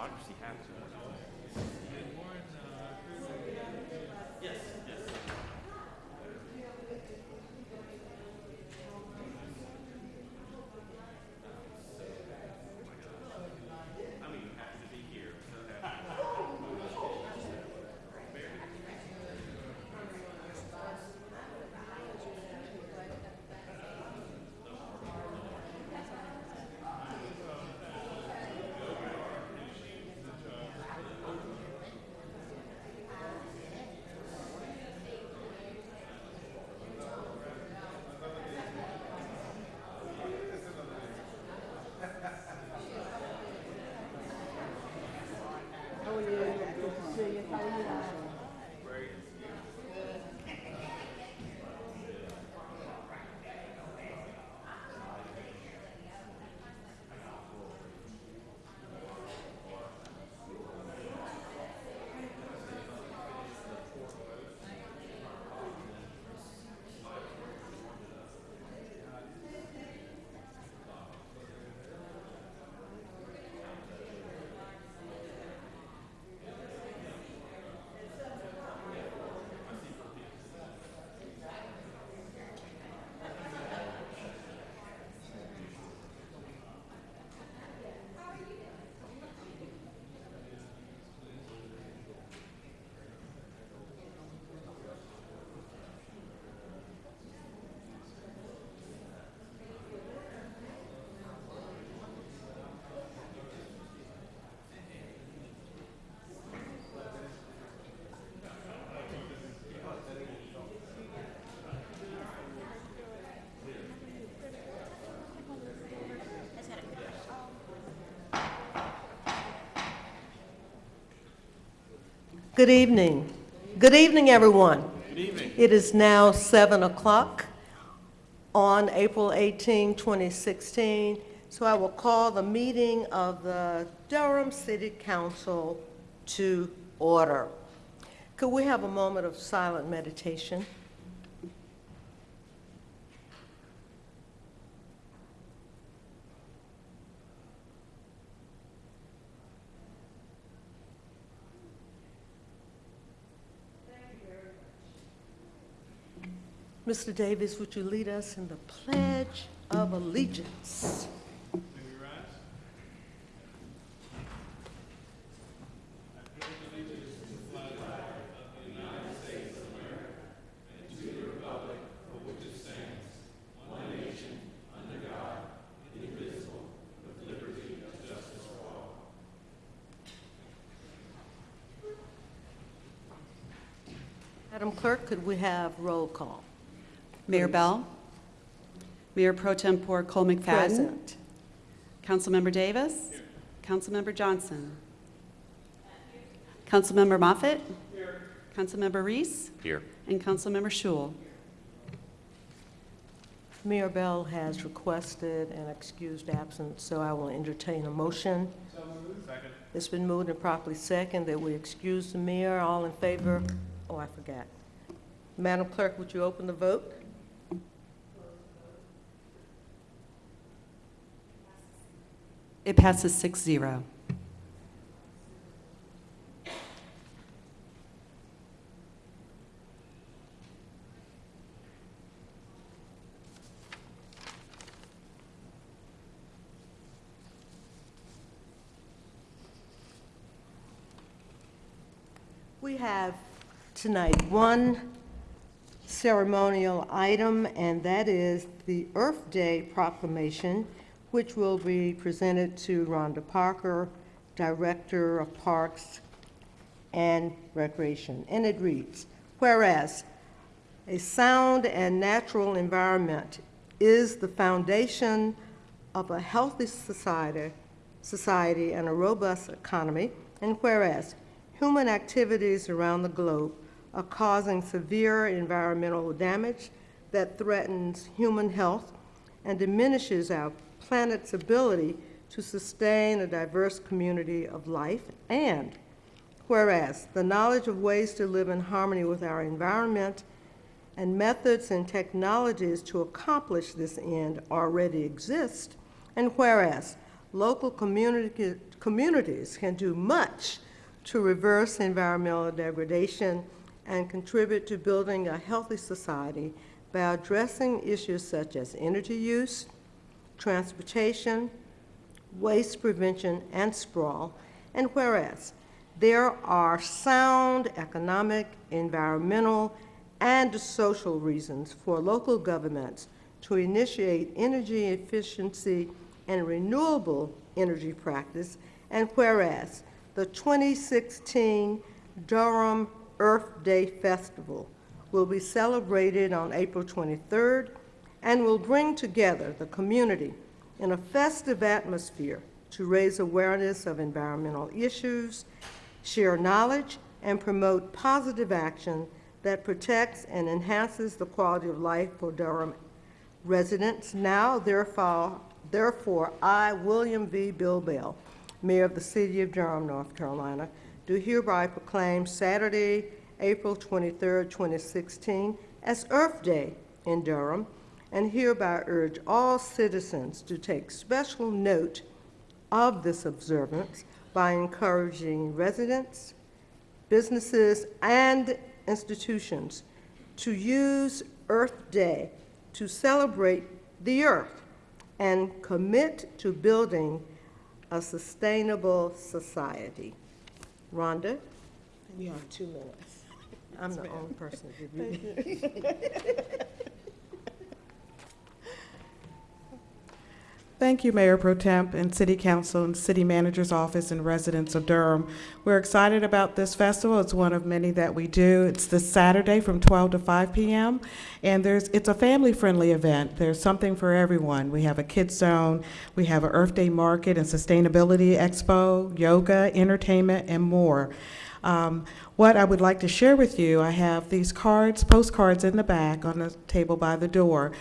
democracy happen. Good evening. Good evening, everyone. Good evening. It is now 7 o'clock on April 18, 2016. So I will call the meeting of the Durham City Council to order. Could we have a moment of silent meditation? Mr. Davis, would you lead us in the Pledge of Allegiance? May we rise? One nation, under God, invisible, of liberty, of justice, law. Madam Clerk, could we have roll call? Mayor Bell. Mayor Pro Tempore Cole McFadden. Present. Councilmember Davis. Councilmember Johnson. Councilmember Moffitt. Councilmember Reece. Here. And Councilmember Schewel. Mayor Bell has requested an excused absence, so I will entertain a motion. Second. It's been moved and properly second that we excuse the mayor. All in favor? Oh, I forgot. Madam Clerk, would you open the vote? It passes 6-0. We have tonight one ceremonial item, and that is the Earth Day proclamation, which will be presented to Rhonda Parker, Director of Parks and Recreation. And it reads, whereas a sound and natural environment is the foundation of a healthy society, society and a robust economy, and whereas human activities around the globe are causing severe environmental damage that threatens human health and diminishes our planet's ability to sustain a diverse community of life, and whereas the knowledge of ways to live in harmony with our environment and methods and technologies to accomplish this end already exist, and whereas local community, communities can do much to reverse environmental degradation and contribute to building a healthy society by addressing issues such as energy use, transportation, waste prevention, and sprawl. And whereas there are sound economic, environmental, and social reasons for local governments to initiate energy efficiency and renewable energy practice, and whereas the 2016 Durham Earth Day Festival will be celebrated on April 23rd and will bring together the community in a festive atmosphere to raise awareness of environmental issues, share knowledge, and promote positive action that protects and enhances the quality of life for Durham residents. Now, therefore, therefore, I, William V. Bill Bell, Mayor of the City of Durham, North Carolina, do hereby proclaim Saturday, April 23, 2016, as Earth Day in Durham, and hereby urge all citizens to take special note of this observance by encouraging residents, businesses, and institutions to use Earth Day to celebrate the earth and commit to building a sustainable society. Rhonda? You have two minutes. I'm the only person to give you. Thank you, Mayor Pro Temp and City Council and City Manager's Office and residents of Durham. We're excited about this festival. It's one of many that we do. It's this Saturday from 12 to 5 p.m. And there's, it's a family-friendly event. There's something for everyone. We have a kids zone, we have an Earth Day Market and Sustainability Expo, yoga, entertainment, and more. Um, what I would like to share with you, I have these cards, postcards in the back on the table by the door.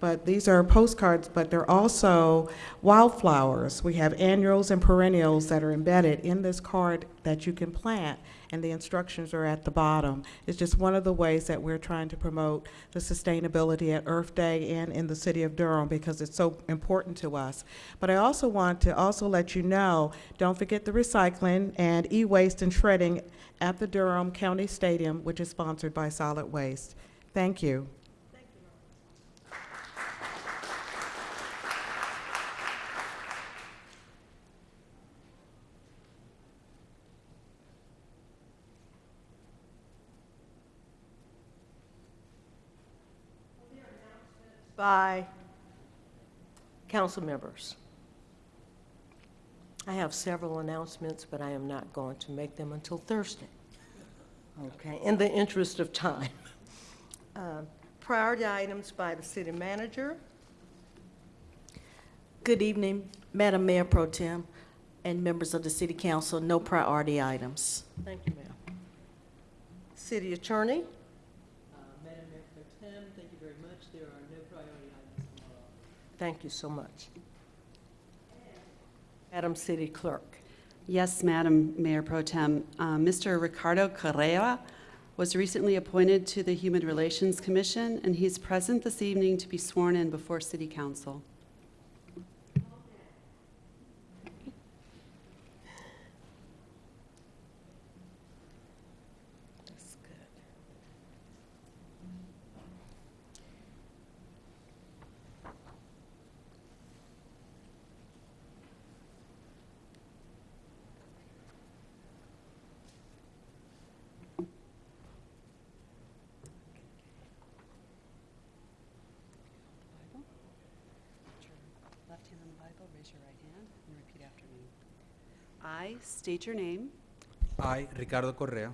But these are postcards, but they're also wildflowers. We have annuals and perennials that are embedded in this card that you can plant, and the instructions are at the bottom. It's just one of the ways that we're trying to promote the sustainability at Earth Day and in the city of Durham because it's so important to us. But I also want to also let you know, don't forget the recycling and e-waste and shredding at the Durham County Stadium, which is sponsored by Solid Waste. Thank you. By council members. I have several announcements, but I am not going to make them until Thursday. Okay, in the interest of time. Uh, Priority items by the city manager. Good evening, Madam Mayor Pro Tem and members of the City Council. No priority items. Thank you, ma'am. City attorney. Uh, Madam Mayor Pro Tem, thank you very much. There are no priority items tomorrow. Thank you so much. Madam City Clerk. Yes, Madam Mayor Pro Tem. Uh, Mr. Ricardo Carrera was recently appointed to the Human Relations Commission, and he's present this evening to be sworn in before City Council. That's good. Left hand on the Bible, raise your right hand, and repeat after me. I state your name, I, Ricardo Correa,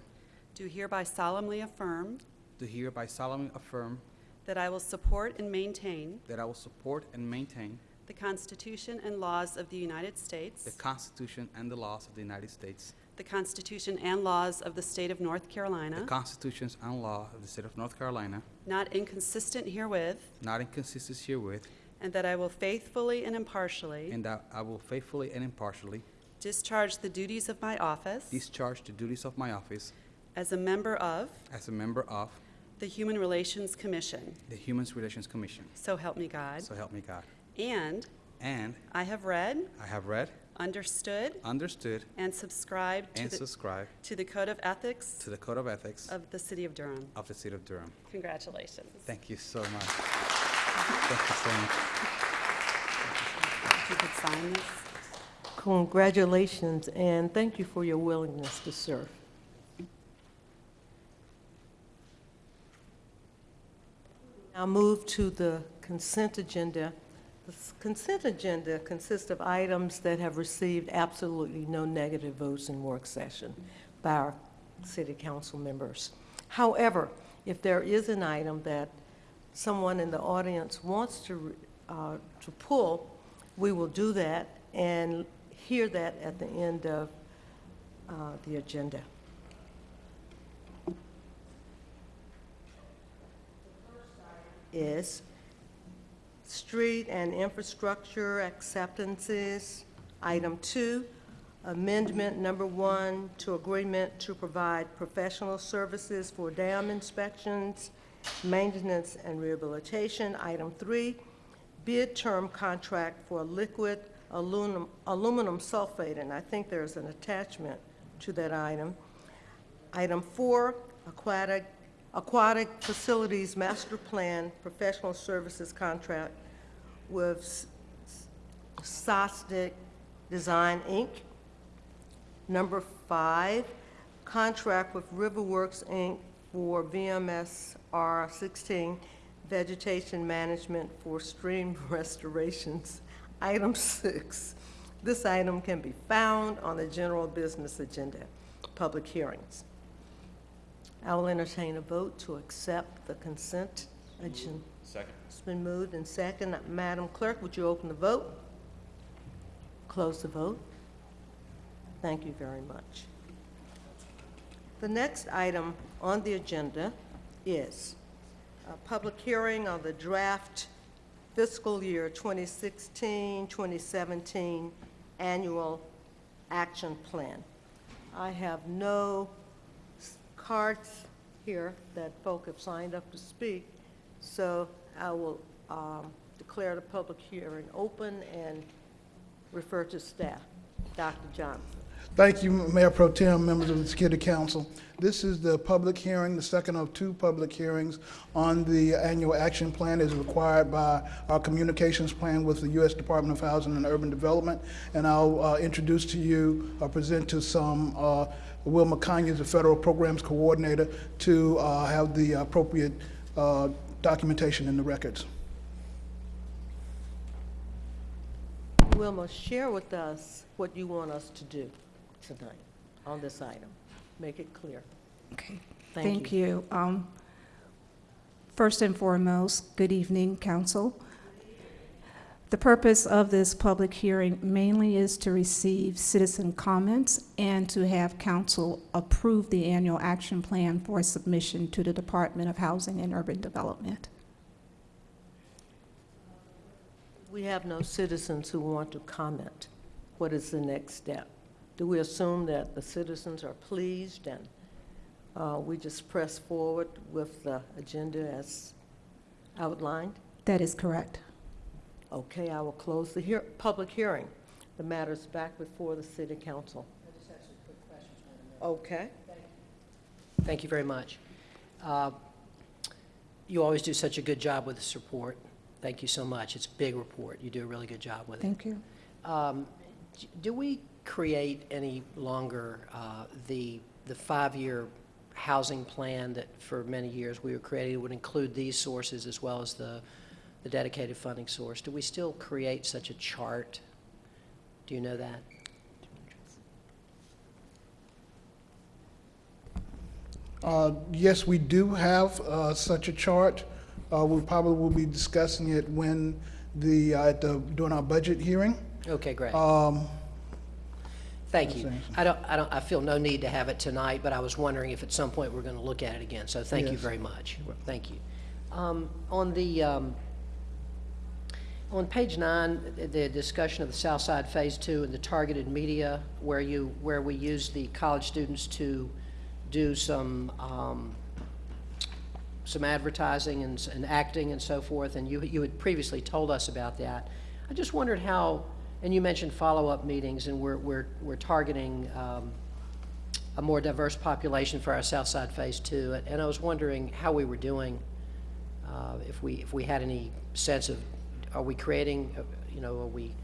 do hereby solemnly affirm do hereby solemnly affirm that I will support and maintain that I will support and maintain the Constitution and laws of the United States, the Constitution and the laws of the United States, the Constitution and laws of the State of North the Carolina, constitutions and law of the state of North Carolina, not inconsistent herewith, not inconsistent herewith, and that I will faithfully and impartially and that I will faithfully and impartially discharge the duties of my office discharge the duties of my office as a member of as a member of the Human Relations Commission. the Human Relations Commission. So help me God. So help me God. And and I have read, I have read, understood, understood, and subscribed to and the, subscribed to the Code of Ethics to the Code of Ethics of the City of Durham. of the City of Durham. Congratulations. Thank you so much. Thank you so much. You could sign this. Congratulations, and thank you for your willingness to serve. Now move to the consent agenda. The consent agenda consists of items that have received absolutely no negative votes in work session by our city council members. However, if there is an item that someone in the audience wants to, uh, to pull, we will do that and hear that at the end of uh, the agenda. Is street and infrastructure acceptances. Item two, amendment number one to agreement to provide professional services for dam inspections, maintenance, and rehabilitation. Item three, bid term contract for liquid aluminum, aluminum sulfate, and I think there's an attachment to that item. Item four, aquatic, aquatic facilities master plan professional services contract with S- S- Sosnick Design, Inc. Number five, contract with Riverworks, Inc. for VMS R16 vegetation management for stream restorations. Item six, this item can be found on the general business agenda, public hearings. I will entertain a vote to accept the consent agenda. Second. It's been moved and second. Madam Clerk, would you open the vote? Close the vote. Thank you very much. The next item on the agenda is a public hearing on the draft fiscal year 2016, 2017 annual action plan. I have no cards here that folk have signed up to speak, so I will um, declare the public hearing open and refer to staff. Dr. Johnson. Thank you, Mayor Pro Tem, members of the Security Council. This is the public hearing, the second of two public hearings on the annual action plan as required by our communications plan with the U.S. Department of Housing and Urban Development. And I'll uh, introduce to you, or present to some, uh, Wilma Conyers, the Federal Programs Coordinator, to uh, have the appropriate uh, documentation in the records. Wilma, share with us what you want us to do tonight on this item. Make it clear. Okay, Thank thank you. Um, First and foremost, good evening, council. The purpose of this public hearing mainly is to receive citizen comments and to have council approve the annual action plan for submission to the Department of Housing and Urban Development. We have no citizens who want to comment. What is the next step? Do we assume that the citizens are pleased and uh, we just press forward with the agenda as outlined? That is correct. Okay, I will close the hear, public hearing. The matter is back before the city council. Okay. Thank you very much. Uh, You always do such a good job with this report. Thank you so much. It's a big report. You do a really good job with it. Thank you. Um, Do we create any longer uh, the, the five-year housing plan that for many years we were creating would include these sources as well as the, the dedicated funding source? Do we still create such a chart? Do you know that? Uh, Yes, we do have uh, such a chart. Uh, We probably will be discussing it when the, uh, at the, during our budget hearing. Okay, great. Um, Thank you. I don't, I don't, I feel no need to have it tonight, but I was wondering if at some point we're going to look at it again. So thank you very much. Thank you. Um, On the, um, on page nine, the- discussion of the South Side Phase Two and the targeted media, where you, where we use the college students to do some, um, some advertising and, and acting and so forth, and you, you had previously told us about that. I just wondered how, and you mentioned follow-up meetings, and we're, we're, we're targeting um, a more diverse population for our South Side Phase Two, and I was wondering how we were doing, uh, if we, if we had any sense of, are we creating, uh, you know, are we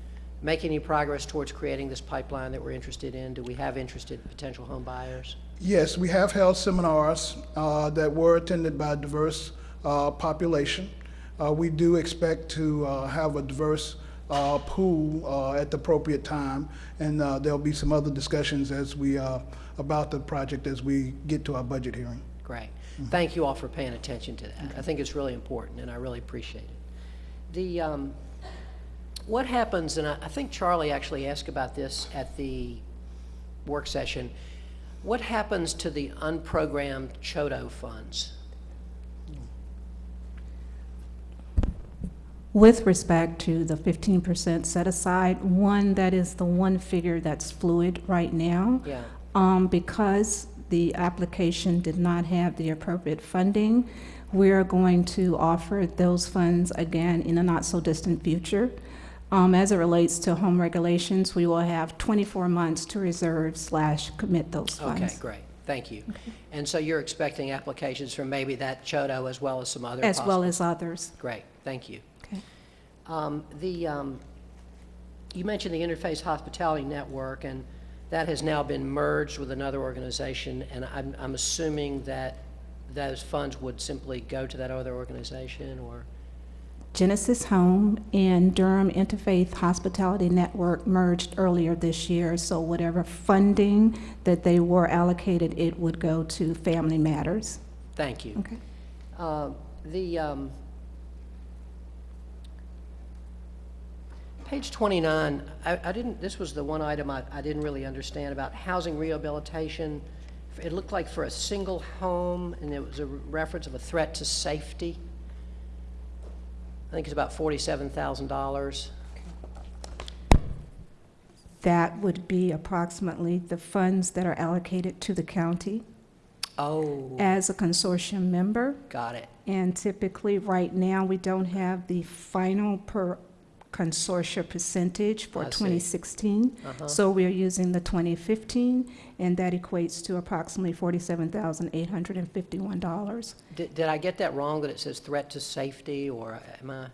making any progress towards creating this pipeline that we're interested in? Do we have interested potential home buyers? Yes, we have held seminars uh, that were attended by a diverse uh, population. Uh, We do expect to uh, have a diverse uh, pool uh, at the appropriate time, and uh, there'll be some other discussions as we, uh, about the project as we get to our budget hearing. Great. Thank you all for paying attention to that. I think it's really important, and I really appreciate it. The, um, what happens, and I, I think Charlie actually asked about this at the work session, what happens to the unprogrammed CHDO funds? With respect to the 15% set aside, one, that is the one figure that's fluid right now. Yeah, Um, because the application did not have the appropriate funding, we're going to offer those funds again in a not-so-distant future. Um, as it relates to home regulations, we will have 24 months to reserve slash commit those funds. okay, great, thank you. And so you're expecting applications from maybe that CHDO as well as some other As well as others. Great, thank you. Okay. Um, The, um, you mentioned the Interfaith Hospitality Network, and that has now been merged with another organization, and I'm, I'm assuming that those funds would simply go to that other organization, or? Genesis Home and Durham Interfaith Hospitality Network merged earlier this year, so whatever funding that they were allocated, it would go to Family Matters. Thank you. Okay. Uh, The, um, page 29, I I didn't, this was the one item I I didn't really understand about housing rehabilitation. It looked like for a single home, and it was a reference of a threat to safety. I think it's about $47,000. That would be approximately the funds that are allocated to the county Oh, as a consortium member. got it. And typically, right now, we don't have the final per consortia percentage for I see. 2016. Uh-huh. So we are using the 2015, and that equates to approximately $47,851. Did did I get that wrong, that it says threat to safety, or am I?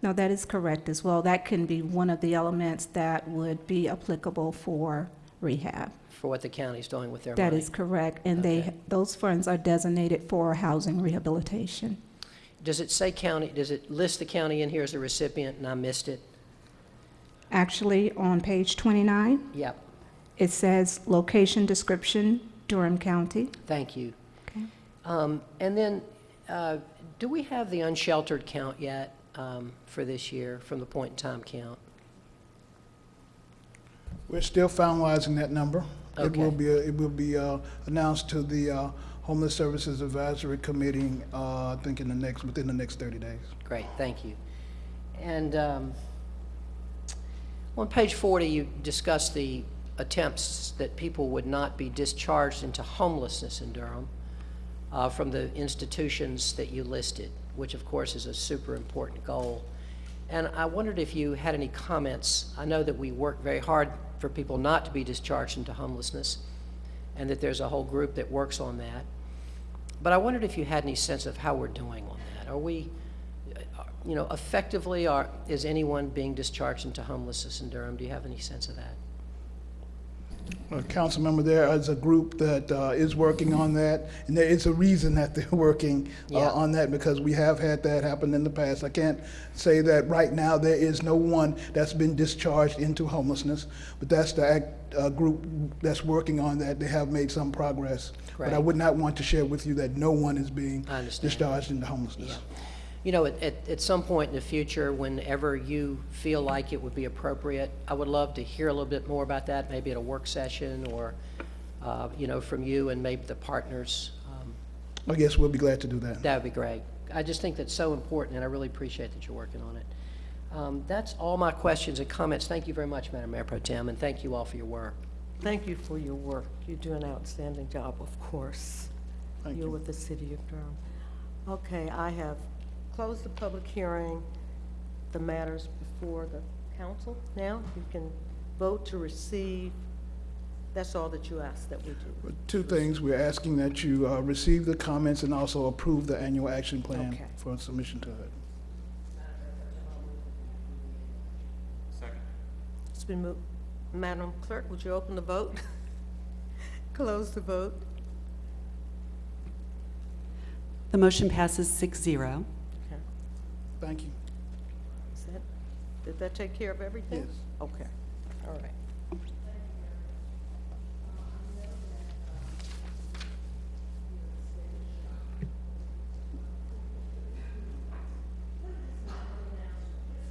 No, that is correct as well. That can be one of the elements that would be applicable for rehab. for what the county's doing with their money? That is correct, and they, those funds are designated for housing rehabilitation. Does it say county, does it list the county in here as a recipient, and I missed it? Actually, on page 29, Yep, it says location description, Durham County. thank you. Okay. Um, And then, uh, do we have the unsheltered count yet um, for this year, from the point-in-time count? We're still finalizing that number. It will Okay. be, it will be uh, announced to the uh, Homeless Services Advisory Committee, uh, I think in the next, within the next 30 days. Great, thank you. And um, on page 40, you discuss the attempts that people would not be discharged into homelessness in Durham uh, from the institutions that you listed, which of course is a super important goal. And I wondered if you had any comments. I know that we work very hard for people not to be discharged into homelessness, and that there's a whole group that works on that. But I wondered if you had any sense of how we're doing on that. Are we, uh, you know, effectively, are, is anyone being discharged into homelessness in Durham? Do you have any sense of that? Uh, Council member, there is a group that uh, is working on that, and there is a reason that they're working uh, Yeah. on that, because we have had that happen in the past. I can't say that right now there is no one that's been discharged into homelessness, but that's the act- uh, group that's working on that. They have made some progress. But I would not want to share with you that no one is being I understand. discharged into homelessness. Yeah. You know, at, at, at some point in the future, whenever you feel like it would be appropriate, I would love to hear a little bit more about that, maybe at a work session or, uh, you know, from you and maybe the partners. Um, I guess we'll be glad to do that. That would be great. I just think that's so important, and I really appreciate that you're working on it. Um, That's all my questions and comments. Thank you very much, Madam Mayor Pro Tem, and thank you all for your work. Thank you for your work. You do an outstanding job, of course. Thank You're you. with the city of Durham. Okay, I have closed the public hearing the matters before the council now. You can vote to receive, that's all that you ask that we do. Two things, we're asking that you uh, receive the comments and also approve the annual action plan Okay. for submission to it. Second. It's been moved. Madam Clerk, would you open the vote? Close the vote. The motion passes 6-0. Thank you. Is that, did that take care of everything? Yes. Okay, all right.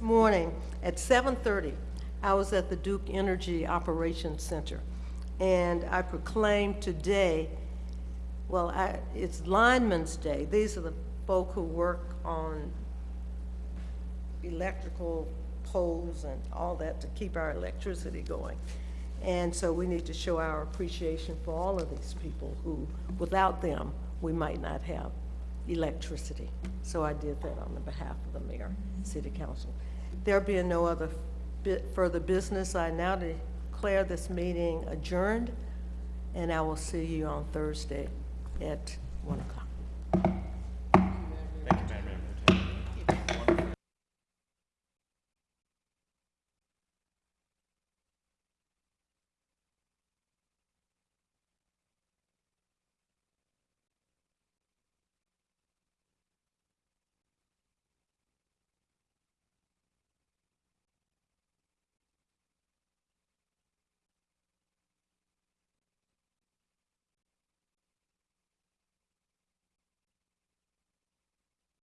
Morning, at 7:30, I was at the Duke Energy Operations Center, and I proclaimed today well, I, it's Lineman's Day. These are the folk who work on electrical poles and all that to keep our electricity going. And so we need to show our appreciation for all of these people who, without them, we might not have electricity. So I did that on the behalf of the mayor, city council. There being no other bit further business, I now declare this meeting adjourned, and I will see you on Thursday at one o'clock.